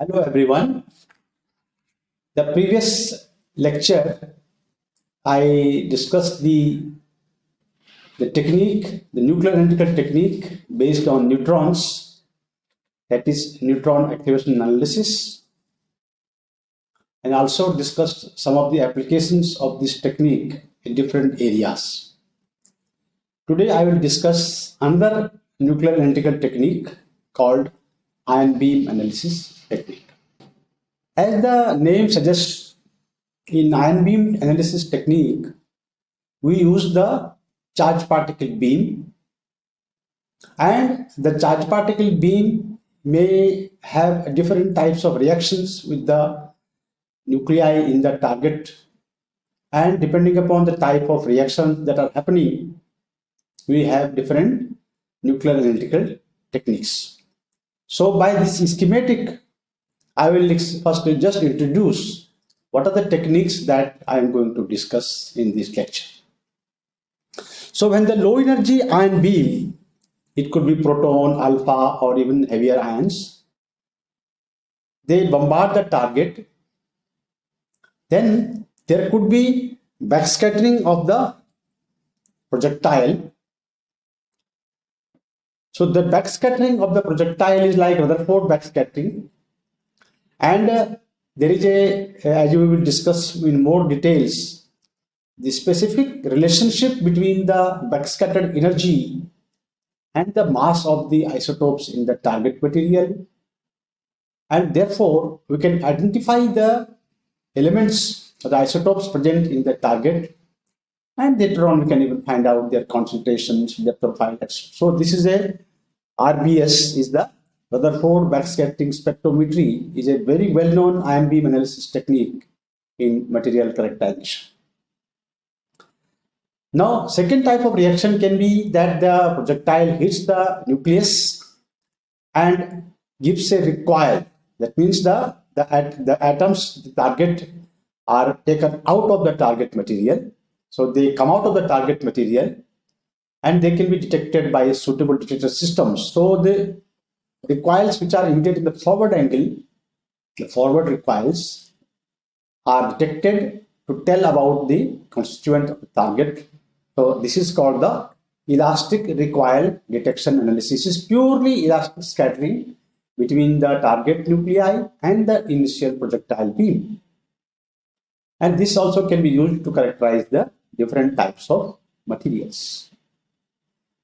Hello everyone. The previous lecture I discussed the the technique, the nuclear analytical technique based on neutrons, that is neutron activation analysis, and also discussed some of the applications of this technique in different areas. Today I will discuss another nuclear analytical technique called ion beam analysis technique. As the name suggests, in ion beam analysis technique, we use the charge particle beam and the charge particle beam may have different types of reactions with the nuclei in the target and depending upon the type of reactions that are happening we have different nuclear analytical techniques so by this schematic I will first just introduce what are the techniques that I am going to discuss in this lecture. So when the low energy ion beam, it could be proton, alpha or even heavier ions, they bombard the target, then there could be backscattering of the projectile. So the backscattering of the projectile is like Rutherford backscattering and uh, there is a, uh, as we will discuss in more details, the specific relationship between the backscattered energy and the mass of the isotopes in the target material. And therefore, we can identify the elements, the isotopes present in the target. And later on, we can even find out their concentrations, their profile. So this is a RBS is the Rutherford backscattering spectrometry is a very well-known ion beam analysis technique in material characterization. Now, second type of reaction can be that the projectile hits the nucleus and gives a recoil. That means the, the, at, the atoms, the target, are taken out of the target material. So they come out of the target material and they can be detected by a suitable detector systems. So the recoils which are emitted in the forward angle, the forward recoils, are detected to tell about the constituent of the target. So this is called the elastic recoil detection analysis. Is purely elastic scattering between the target nuclei and the initial projectile beam. And this also can be used to characterize the different types of materials.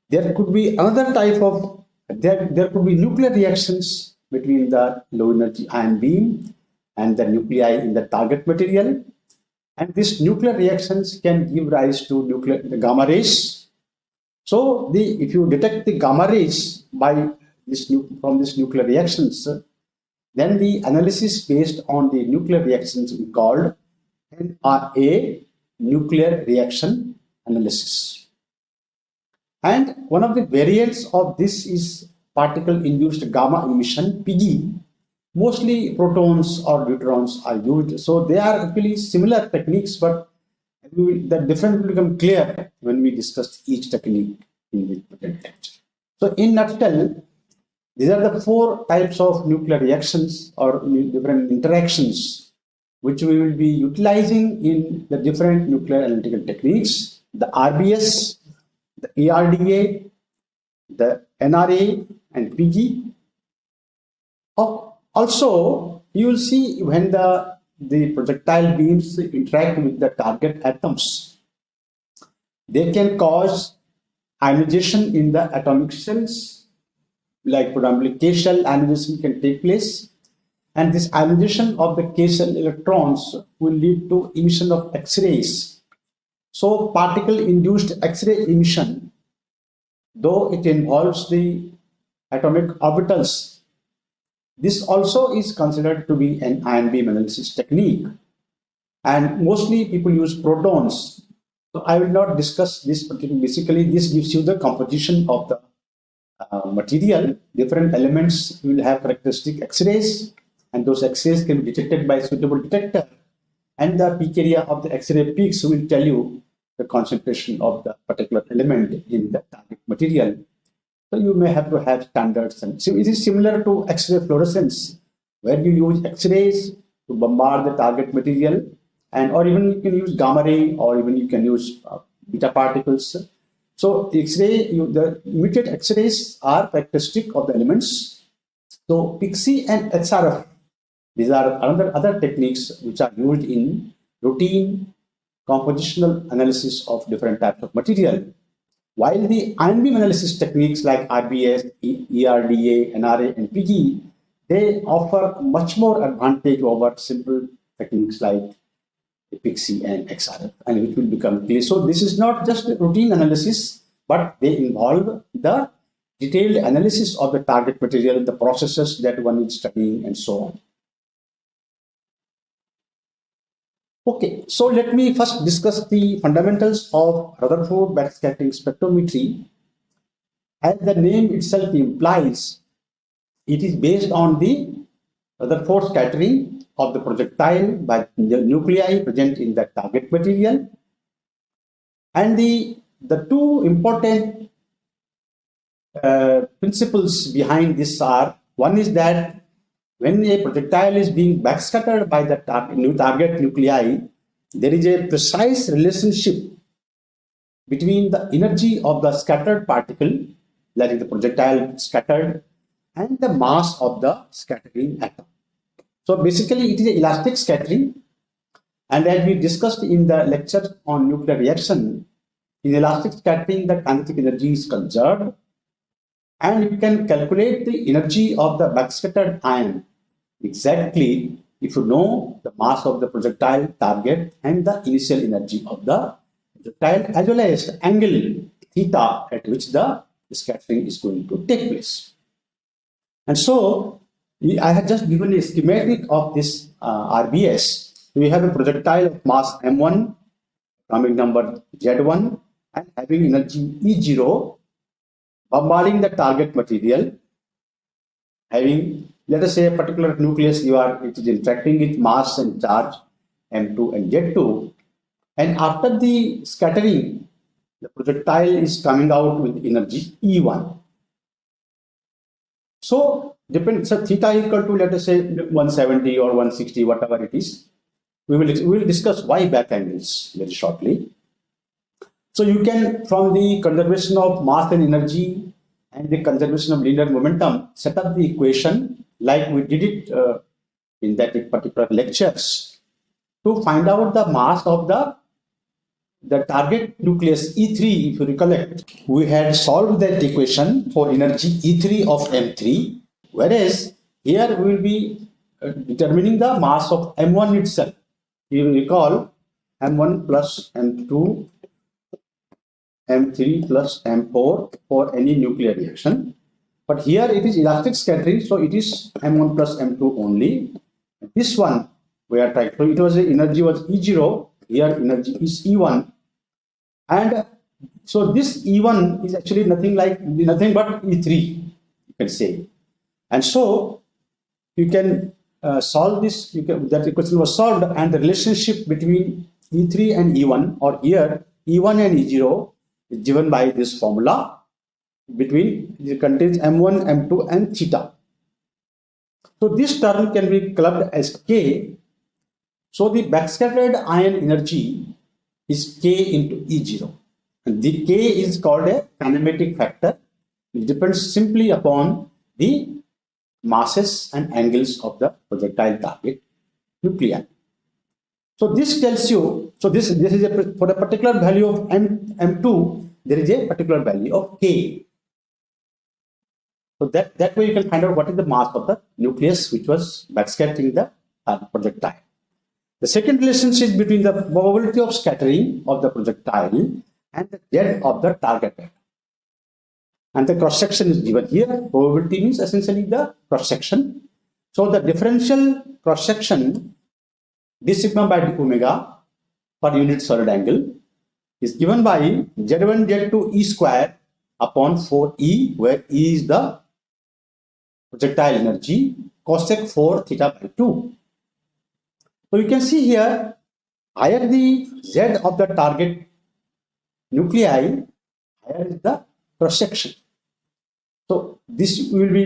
There could be another type of there, there could be nuclear reactions between the low energy ion beam and the nuclei in the target material. And these nuclear reactions can give rise to nuclear gamma rays. So the if you detect the gamma rays by this from these nuclear reactions, then the analysis based on the nuclear reactions we called NRA nuclear reaction analysis. And one of the variants of this is particle-induced gamma emission, PIGE. Mostly protons or neutrons are used. So they are actually similar techniques, but the difference will become clear when we discuss each technique in the lecture. So in nutshell, these are the four types of nuclear reactions or different interactions which we will be utilizing in the different nuclear analytical techniques. The RBS, the ERDA, the NRA, and PIGE. Also, you will see when the, the projectile beams interact with the target atoms, they can cause ionization in the atomic shells, like predominantly K shell ionization can take place. And this ionization of the K shell electrons will lead to emission of X-rays so particle induced X-ray emission, though it involves the atomic orbitals, this also is considered to be an ion beam analysis technique. And mostly people use protons. So I will not discuss this particular, basically this gives you the composition of the uh, material. Different elements will have characteristic X-rays and those X-rays can be detected by suitable detector. And the peak area of the X-ray peaks will tell you the concentration of the particular element in the target material. So you may have to have standards. And so it is similar to X-ray fluorescence, where you use X-rays to bombard the target material, and or even you can use gamma ray, or even you can use uh, beta particles. So X-ray, the immediate X-rays are characteristic of the elements. So PIXE and XRF, these are another other techniques which are used in routine compositional analysis of different types of material. While the ion beam analysis techniques like RBS, ERDA, NRA, and PIGE, they offer much more advantage over simple techniques like PIXE and XRF, and which will become clear. So this is not just routine analysis, but they involve the detailed analysis of the target material, the processes that one is studying, and so on. Okay, so let me first discuss the fundamentals of Rutherford backscattering spectrometry. As the name itself implies, it is based on the Rutherford scattering of the projectile by the nuclei present in the target material. And the, the two important uh, principles behind this are, one is that when a projectile is being backscattered by the tar new target nuclei, there is a precise relationship between the energy of the scattered particle, that is the projectile scattered, and the mass of the scattering atom. So basically it is an elastic scattering and as we discussed in the lecture on nuclear reaction, in elastic scattering the kinetic energy is conserved and you can calculate the energy of the backscattered ion exactly if you know the mass of the projectile target and the initial energy of the projectile as well as the angle theta at which the scattering is going to take place. And so I have just given a schematic of this uh, RBS. We have a projectile of mass M1, atomic number Z1, and having energy E0, bombarding the target material, having, let us say, a particular nucleus you are, it is interacting with mass and charge M2 and Z2. And after the scattering, the projectile is coming out with energy E1. So depend so theta equal to let us say 170 or 160 whatever it is we will we will discuss why back angles very shortly so you can from the conservation of mass and energy and the conservation of linear momentum set up the equation like we did it uh, in that particular lectures to find out the mass of the the target nucleus E3 if you recollect we had solved that equation for energy E3 of M3 Whereas here we will be uh, determining the mass of M1 itself. You recall M1 plus M2, M3 plus M4 for any nuclear reaction. But here it is elastic scattering, so it is M1 plus M2 only. This one we are trying, so it was the energy was E0, here energy is E1. And so this E1 is actually nothing like nothing but E3, you can say. And so you can uh, solve this, you can, that equation was solved and the relationship between E3 and E1 or here E1 and E0 is given by this formula between it contains M1, M2 and theta. So this term can be clubbed as K. So the backscattered ion energy is K into E0. And the K is called a kinematic factor. It depends simply upon the masses and angles of the projectile target nuclei. So this tells you, so this, this is a, for a particular value of M, M2, there is a particular value of K. So that, that way you can find out what is the mass of the nucleus which was backscattering the uh, projectile. The second relationship between the probability of scattering of the projectile and the Z of the target and the cross section is given here. Probability means essentially the cross section. So the differential cross section d sigma by d omega per unit solid angle is given by z1 z2 e square upon 4e where e is the projectile energy cosec 4 theta by 2. So you can see here higher the z of the target nuclei higher is the cross section. So this will be,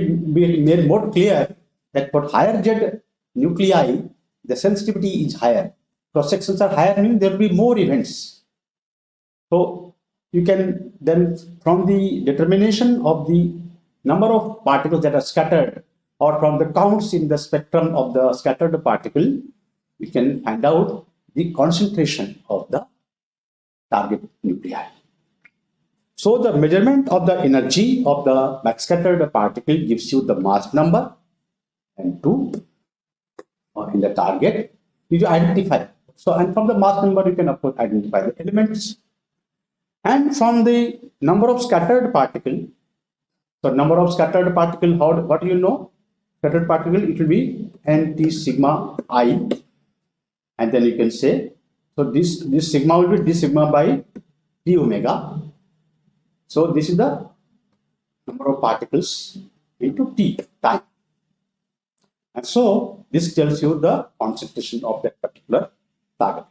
made more clear that for higher Z nuclei, the sensitivity is higher. Cross sections are higher, meaning there will be more events. So you can then, from the determination of the number of particles that are scattered or from the counts in the spectrum of the scattered particle, we can find out the concentration of the target nuclei. So the measurement of the energy of the backscattered particle gives you the mass number and two uh, in the target. You identify. So and from the mass number you can of course identify the elements. And from the number of scattered particle, so number of scattered particle, how what do you know? Scattered particle, it will be nt sigma i. And then you can say so this this sigma will be d sigma by d omega. So this is the number of particles into t time. And so this tells you the concentration of that particular target.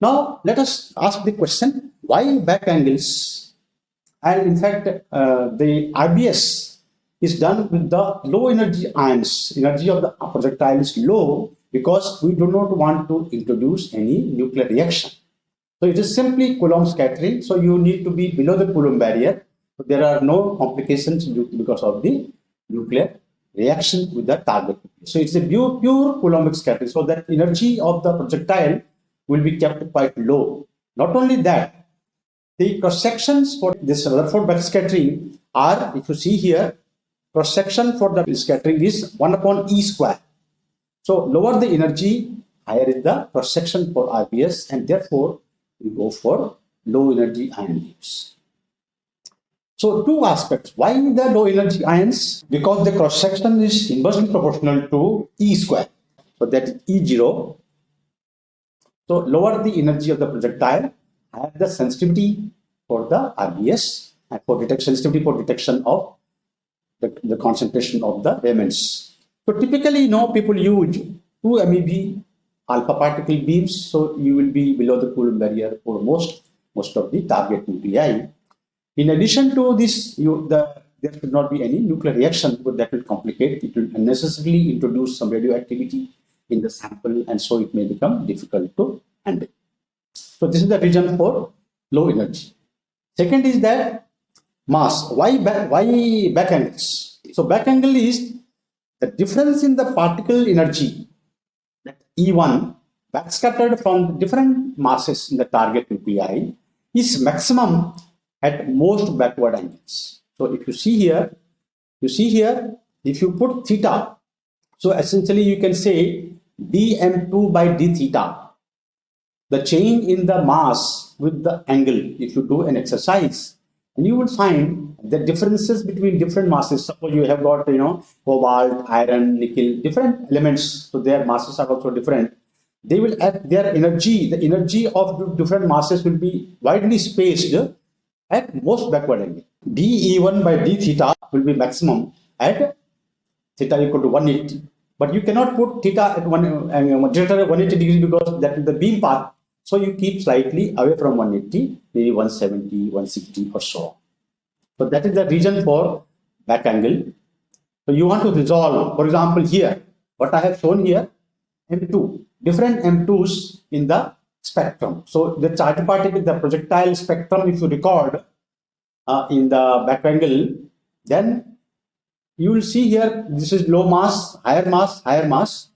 Now let us ask the question why back angles and in fact uh, the rbs is done with the low energy ions. Energy of the projectile is low because we do not want to introduce any nuclear reaction. So it is simply Coulomb scattering. So you need to be below the Coulomb barrier. So there are no complications because of the nuclear reaction with the target. So it's a pure, pure Coulombic scattering. So that energy of the projectile will be kept quite low. Not only that, the cross sections for this Rutherford backscattering are, if you see here, cross section for the scattering is 1 upon E square. So lower the energy, higher is the cross section for RBS and therefore we go for low energy ion beams. So two aspects. Why the low energy ions? Because the cross section is inversely proportional to E square. So that is E0. So lower the energy of the projectile, higher the sensitivity for the RBS and for detection sensitivity for detection of the, the concentration of the elements. So typically, you know, people use 2 MeV alpha particle beams, so you will be below the Coulomb barrier for most, most of the target nuclei. In addition to this, you, the, there should not be any nuclear reaction, but that will complicate, it will unnecessarily introduce some radioactivity in the sample, and so it may become difficult to handle. So this is the reason for low energy. Second is that mass. Why back, why back angles? So back angle is the difference in the particle energy that E1 backscattered from different masses in the target nuclei is maximum at most backward angles. So if you see here, you see here, if you put theta, so essentially you can say dm2 by d theta, the change in the mass with the angle, if you do an exercise, and you will find the differences between different masses. Suppose you have got, you know, cobalt, iron, nickel, different elements. So their masses are also different. They will add their energy, the energy of different masses will be widely spaced at most backward angle. dE1 by d theta will be maximum at theta equal to 180. But you cannot put theta at one, uh, 180 degrees because that the beam path so you keep slightly away from 180, maybe 170, 160 or so. So that is the reason for back angle. So you want to resolve, for example, here, what I have shown here, M2, different M2s in the spectrum. So the charge particle, with the projectile spectrum, if you record uh, in the back angle, then you will see here, this is low mass, higher mass, higher mass.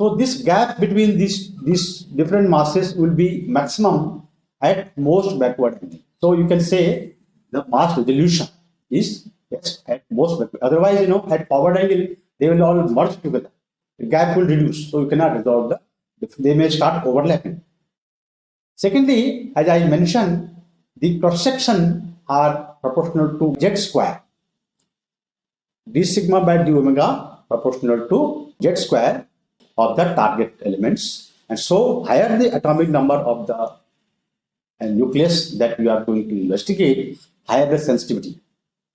So this gap between these, these different masses will be maximum at most backward. So you can say the mass resolution is yes, at most backward. Otherwise, you know, at forward angle, they will all merge together. The gap will reduce. So you cannot resolve the, they may start overlapping. Secondly, as I mentioned, the cross section are proportional to z square. d sigma by d omega proportional to z square of the target elements. And so higher the atomic number of the uh, nucleus that you are going to investigate, higher the sensitivity.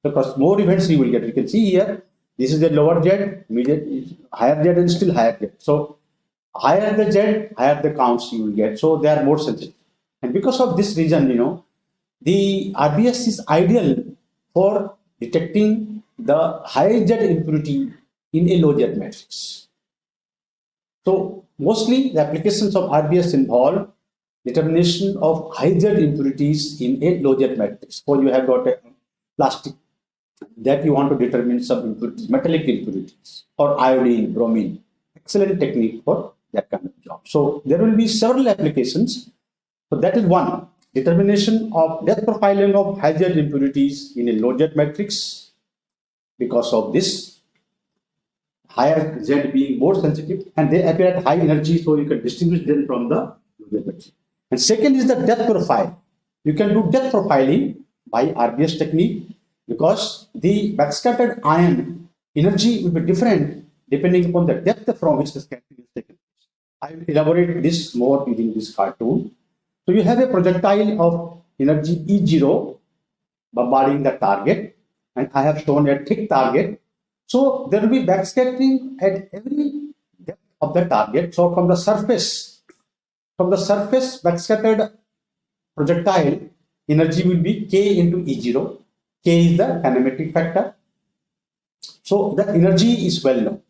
Because more events you will get. You can see here, this is the lower Z, immediate, higher Z and still higher Z. So higher the Z, higher the counts you will get. So they are more sensitive. And because of this reason, you know, the RBS is ideal for detecting the high Z impurity in a low Z matrix. So mostly the applications of RBS involve determination of high Z impurities in a low Z matrix. So you have got a plastic that you want to determine some impurities, metallic impurities or iodine, bromine. Excellent technique for that kind of job. So there will be several applications. So that is one determination of depth profiling of high Z impurities in a low Z matrix because of this higher Z being more sensitive and they appear at high energy so you can distinguish them from the. And second is the depth profile. You can do depth profiling by RBS technique because the backscattered ion energy will be different depending upon the depth from which the scattering is taken. I will elaborate this more using this cartoon. So you have a projectile of energy E0 bombarding the target and I have shown a thick target. So there will be backscattering at every depth of the target. So from the surface, from the surface backscattered projectile energy will be K into E0 K is the kinematic factor. So the energy is well known.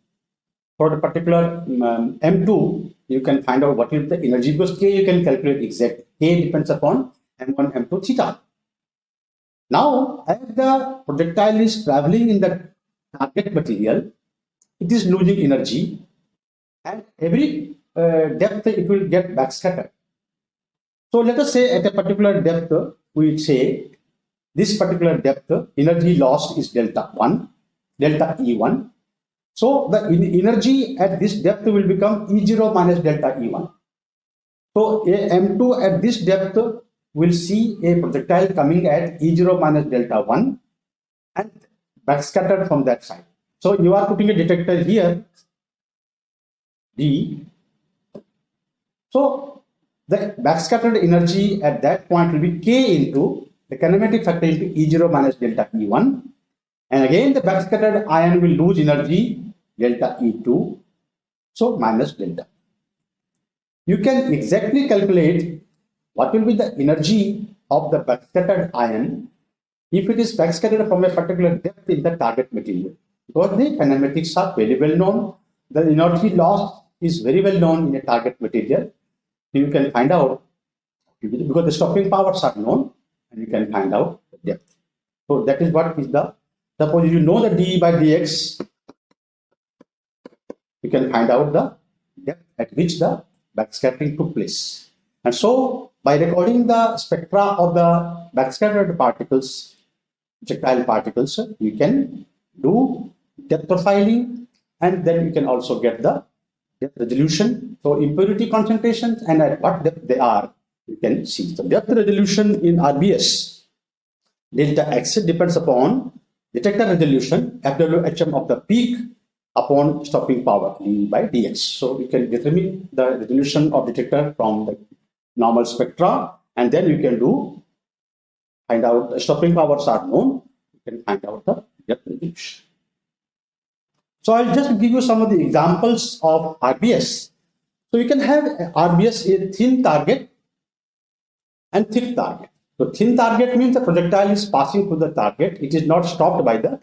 For the particular um, M2, you can find out what is the energy because K you can calculate exactly. K depends upon M1, M2 theta. Now, as the projectile is traveling in the target material, it is losing energy and every uh, depth it will get backscattered. So let us say at a particular depth, we say this particular depth energy lost is delta 1 delta e1 so the energy at this depth will become e0 minus delta e1 so a m2 at this depth will see a projectile coming at e0 minus delta 1 and backscattered from that side so you are putting a detector here d so the backscattered energy at that point will be k into the kinematic factor into E0 minus delta E1. And again, the backscattered ion will lose energy delta E2, so minus delta. You can exactly calculate what will be the energy of the backscattered ion if it is backscattered from a particular depth in the target material. Because the kinematics are very well known, the energy loss is very well known in a target material. You can find out because the stopping powers are known and you can find out the depth. So that is what is the, suppose you know the d by dx, you can find out the depth at which the backscattering took place. And so by recording the spectra of the backscattered particles, projectile particles, you can do depth profiling and then you can also get the depth resolution. So impurity concentrations and at what depth they are you can see the depth resolution in RBS delta X depends upon detector resolution FWHM of the peak upon stopping power by dx. So we can determine the resolution of detector from the normal spectra and then you can do find out the stopping powers are known you can find out the depth. So I'll just give you some of the examples of RBS. So you can have RBS a thin target and thick target. So thin target means the projectile is passing through the target. It is not stopped by the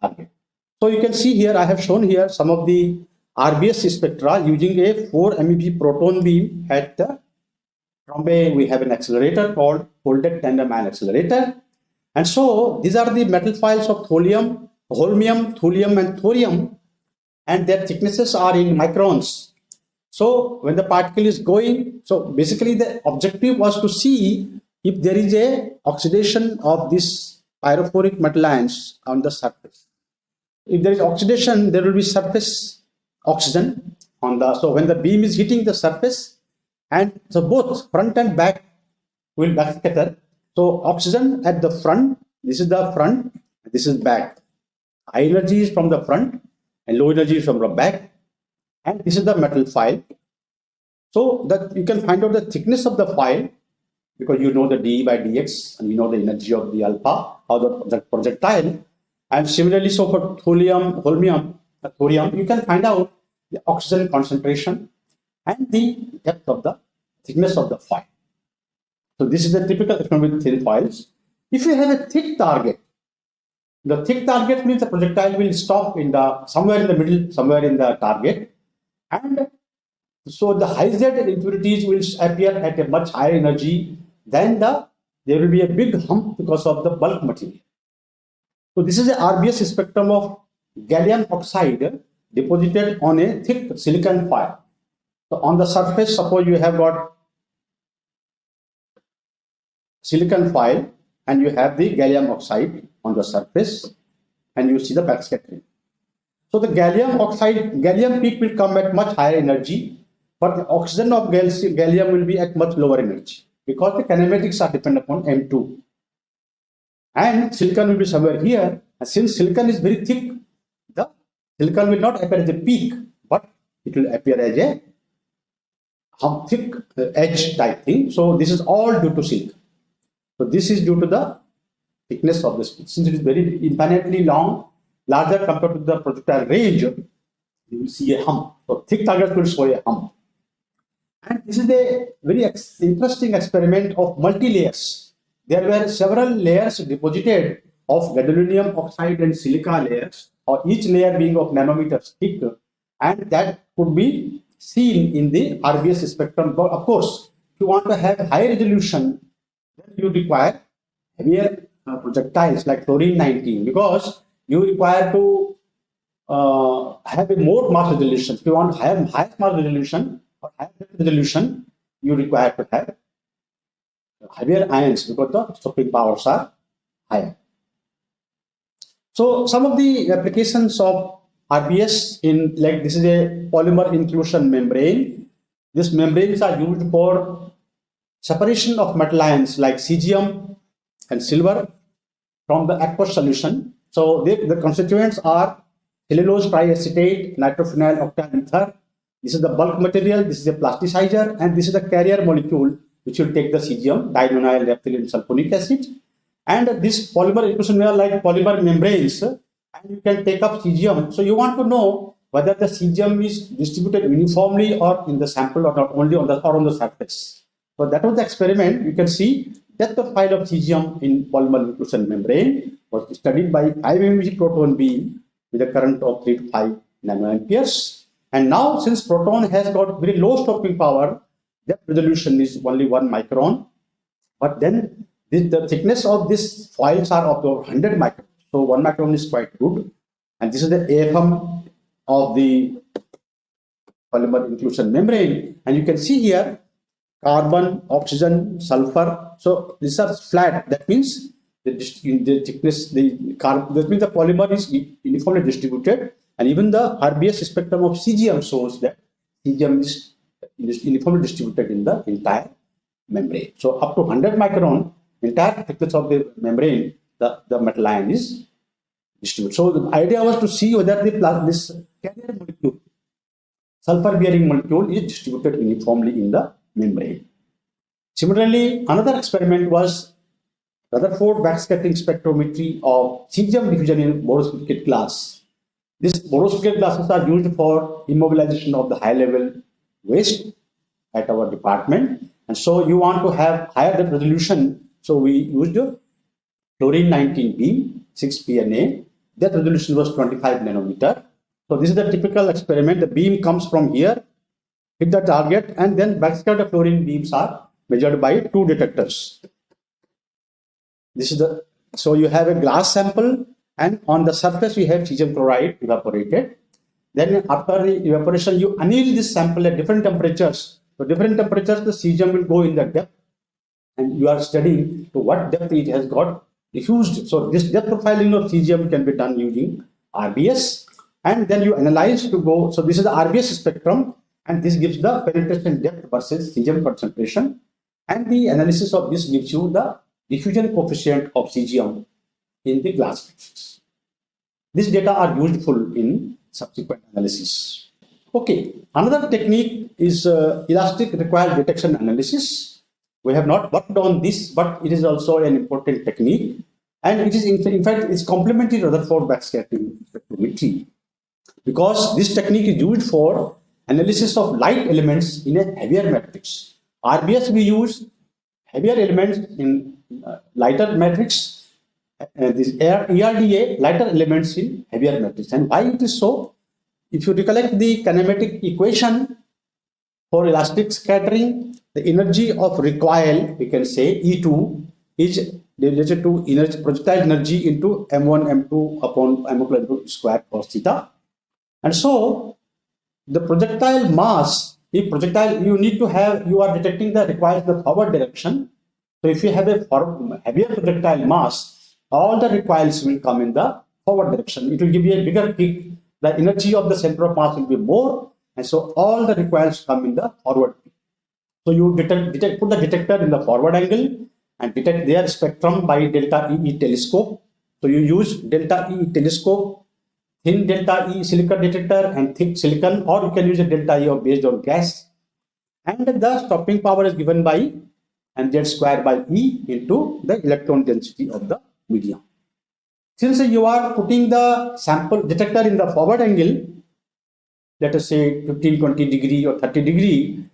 target. So you can see here, I have shown here some of the RBS spectra using a 4 MeV proton beam at the from we have an accelerator called folded tandem ion accelerator. And so these are the metal files of thulium, holmium, thulium and thorium and their thicknesses are in microns. So when the particle is going, so basically the objective was to see if there is a oxidation of this pyrophoric metal ions on the surface. If there is oxidation, there will be surface oxygen on the, so when the beam is hitting the surface and so both front and back will backscatter. So oxygen at the front, this is the front, this is back. High energy is from the front and low energy is from the back and this is the metal file so that you can find out the thickness of the file because you know the d by dx and you know the energy of the alpha or the, the projectile and similarly so for thulium holmium thorium you can find out the oxygen concentration and the depth of the thickness of the file so this is the typical experiment thin files if you have a thick target The thick target means the projectile will stop in the somewhere in the middle, somewhere in the target. And so the high Z impurities will appear at a much higher energy than the, there will be a big hump because of the bulk material. So this is the RBS spectrum of gallium oxide deposited on a thick silicon foil. So on the surface, suppose you have got silicon foil and you have the gallium oxide on the surface and you see the backscattering. So the gallium oxide, gallium peak will come at much higher energy, but the oxygen of gallium will be at much lower energy because the kinematics are dependent upon M2. And silicon will be somewhere here. And since silicon is very thick, the silicon will not appear as a peak, but it will appear as a thick uh, edge type thing. So this is all due to silicon. So this is due to the thickness of the. Since it is very infinitely long, larger compared to the projectile range, you will see a hump. So thick targets will show a hump. And this is a very ex interesting experiment of multi-layers. There were several layers deposited of gadolinium oxide and silica layers, or each layer being of nanometers thick, and that could be seen in the RBS spectrum. But of course, if you want to have high resolution, you require heavier uh, projectiles like fluorine 19 because you require to uh, have a more mass resolution. If you want to have high mass resolution or higher resolution, you require to have heavier ions because the stopping powers are higher. So some of the applications of RBS in like this is a polymer inclusion membrane. These membranes are used for separation of metal ions like cesium and silver from the aqueous solution. So they, the constituents are cellulose triacetate, nitrophenyl octyl ether. This is the bulk material, this is a plasticizer, and this is the carrier molecule which will take the cesium, dinonyl naphthalene sulfonic acid. And this polymer inclusion are like polymer membranes, and you can take up cesium. So you want to know whether the cesium is distributed uniformly or in the sample or not only on the or on the surface. So that was the experiment. You can see depth of file of cesium in polymer inclusion membrane was studied by IMMG proton beam with a current of 3 to 5 nanoamperes. And now, since proton has got very low stopping power, depth resolution is only 1 micron. But then the thickness of these foils are of 100 microns. So 1 micron is quite good. And this is the AFM of the polymer inclusion membrane. And you can see here carbon, oxygen, sulfur. So these are flat. That means the, the thickness, the carbon, that means the polymer is uniformly distributed. And even the RBS spectrum of cesium shows that is, is uniformly distributed in the entire membrane. So up to 100 micron, entire thickness of the membrane, the, the metal ion is distributed. So the idea was to see whether the this carrier molecule, sulfur bearing molecule is distributed uniformly in the membrane. Similarly, another experiment was Rutherford backscattering spectrometry of cesium diffusion in borosilicate glass. These borosilicate glasses are used for immobilization of the high level waste at our department. And so you want to have higher resolution. So we used fluorine 19 beam, 6 PNA. That resolution was 25 nanometer. So this is the typical experiment. The beam comes from here hit the target and then backscatter fluorine beams are measured by two detectors. This is the so you have a glass sample and on the surface we have cesium chloride evaporated. Then after the evaporation you anneal this sample at different temperatures. So different temperatures the cesium will go in the depth and you are studying to what depth it has got diffused. So this depth profiling of cesium can be done using RBS and then you analyze to go. So this is the RBS spectrum and this gives the penetration depth versus cesium concentration and the analysis of this gives you the diffusion coefficient of cesium in the glass matrix. These data are useful in subsequent analysis. Okay, another technique is uh, elastic recoil detection analysis. We have not worked on this, but it is also an important technique. And it is, in, in fact, it's complementary to Rutherford backscattering spectrometry because this technique is used for analysis of light elements in a heavier matrix. RBS we use heavier elements in uh, lighter matrix uh, this ERDA lighter elements in heavier matrix. And why it is so? If you recollect the kinematic equation for elastic scattering, the energy of recoil, we can say E2 is related to energy, projectile energy into m1, m2 upon m1 plus m2 square cos theta. And so the projectile mass, if projectile, you need to have, you are detecting the requires the forward direction. So if you have a heavier projectile mass, all the recoils will come in the forward direction. It will give you a bigger kick. The energy of the center of mass will be more. And so all the recoils come in the forward peak. So you detect, detect, put the detector in the forward angle and detect their spectrum by delta E telescope. So you use delta E telescope, thin delta E silicon detector and thick silicon or you can use a delta E based on gas. And the stopping power is given by mz square by E into the electron density of the medium. Since you are putting the sample detector in the forward angle, let us say 15, 20 degree or 30 degree,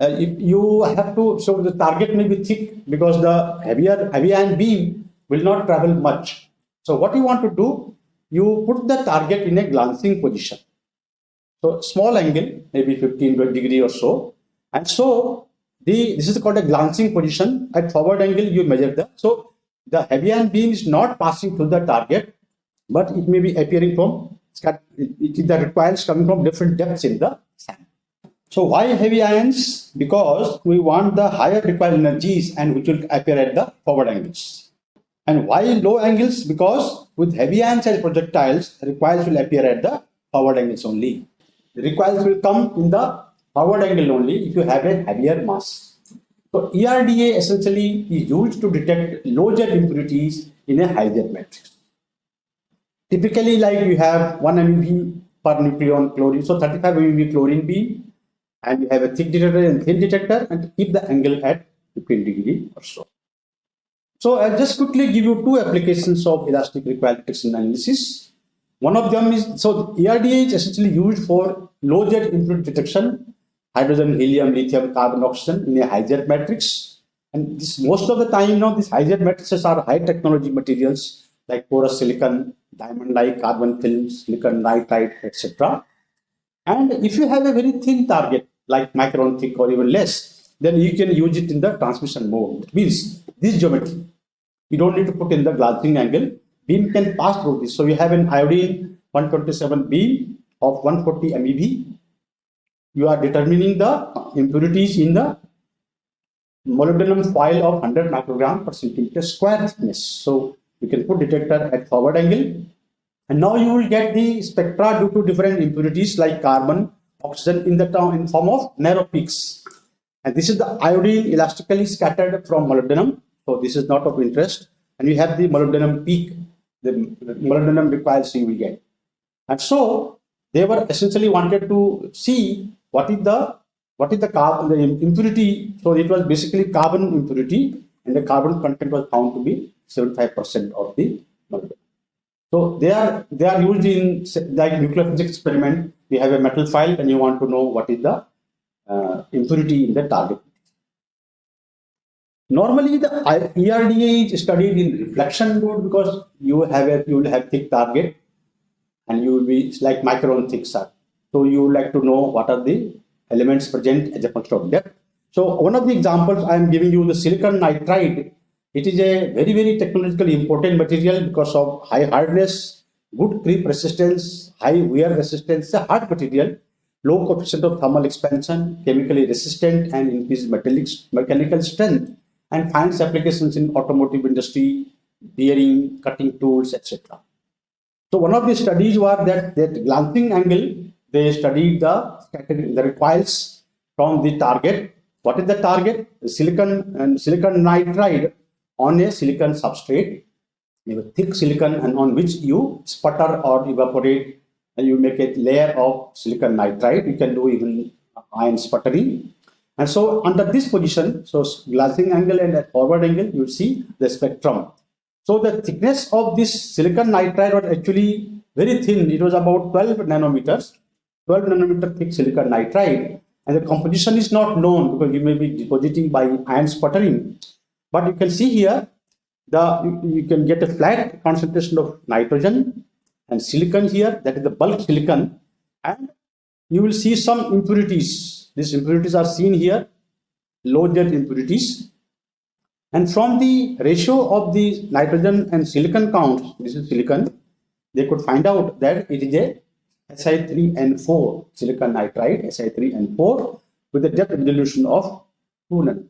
uh, you have to, so the target may be thick because the heavier, heavy ion beam will not travel much. So what you want to do, you put the target in a glancing position. So small angle, maybe 15 degree or so. And so the this is called a glancing position. At forward angle, you measure the, so the heavy ion beam is not passing through the target, but it may be appearing from, it is the requires coming from different depths in the sand. So why heavy ions? Because we want the higher recoil energies and which will appear at the forward angles. And why low angles? Because with heavy as projectiles, recoils will appear at the forward angles only. The recoils will come in the forward angle only if you have a heavier mass. So ERDA essentially is used to detect low jet impurities in a high jet matrix. Typically like you have 1 MeV per nucleon chlorine, so 35 MeV chlorine beam and you have a thick detector and thin detector and keep the angle at 15 degree or so. So I'll just quickly give you two applications of elastic recoil detection analysis. One of them is, so ERDA is essentially used for low jet impurity detection, hydrogen, helium, lithium, carbon, oxygen in a high jet matrix. And this most of the time, you know, these high jet matrices are high technology materials like porous silicon, diamond-like carbon films, silicon nitride, etc. And if you have a very thin target, like micron thick or even less, then you can use it in the transmission mode. It means this geometry. You don't need to put in the glancing angle. Beam can pass through this. So you have an iodine 127 beam of 140 MeV. You are determining the impurities in the molybdenum foil of 100 microgram per centimeter square thickness. So you can put detector at forward angle and now you will get the spectra due to different impurities like carbon, oxygen in the in form of narrow peaks. And this is the iodine elastically scattered from molybdenum. So this is not of interest. And you have the molybdenum peak, the molybdenum recoils you will get. And so they were essentially wanted to see what is the what is the carbon the impurity. So it was basically carbon impurity, and the carbon content was found to be 75% of the molybdenum. So they are they are used in like nuclear physics experiment. We have a metal file and you want to know what is the uh, impurity in the target. Normally the ERDA is studied in reflection mode because you have a you will have thick target and you will be like micron thick sir. So you would like to know what are the elements present as a function of depth. So one of the examples I am giving you the silicon nitride it is a very, very technologically important material because of high hardness, good creep resistance, high wear resistance, a hard material, low coefficient of thermal expansion, chemically resistant and increased metallic, mechanical strength and finds applications in automotive industry, bearing, cutting tools, etc. So one of the studies was that that glancing angle, they studied the, the recoils from the target. What is the target? Silicon and silicon nitride on a silicon substrate, a thick silicon and on which you sputter or evaporate and you make a layer of silicon nitride. You can do even ion sputtering. And so under this position, so glancing angle and forward angle, you see the spectrum. So the thickness of this silicon nitride was actually very thin. It was about 12 nanometers, 12 nanometer thick silicon nitride. And the composition is not known because you may be depositing by ion sputtering. But you can see here, the you can get a flat concentration of nitrogen and silicon here, that is the bulk silicon, and you will see some impurities. These impurities are seen here, low Z impurities. And from the ratio of the nitrogen and silicon counts, this is silicon, they could find out that it is a Si3N4 silicon nitride, Si3N4 with a depth resolution of 2 nanometers.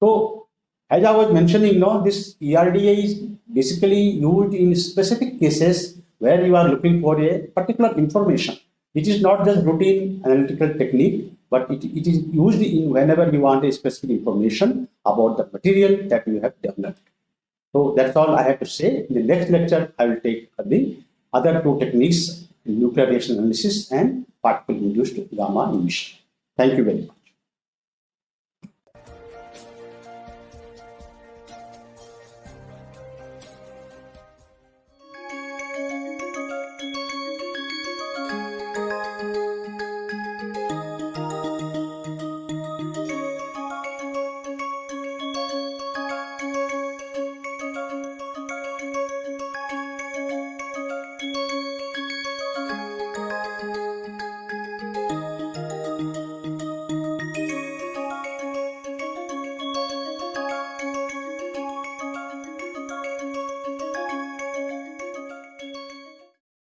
So, as I was mentioning, no, this ERDA is basically used in specific cases where you are looking for a particular information. It is not just routine analytical technique, but it, it is used in whenever you want a specific information about the material that you have developed. So that's all I have to say. In the next lecture, I will take the other two techniques, nuclear reaction analysis and particle induced gamma emission. Thank you very much.